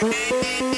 Bye.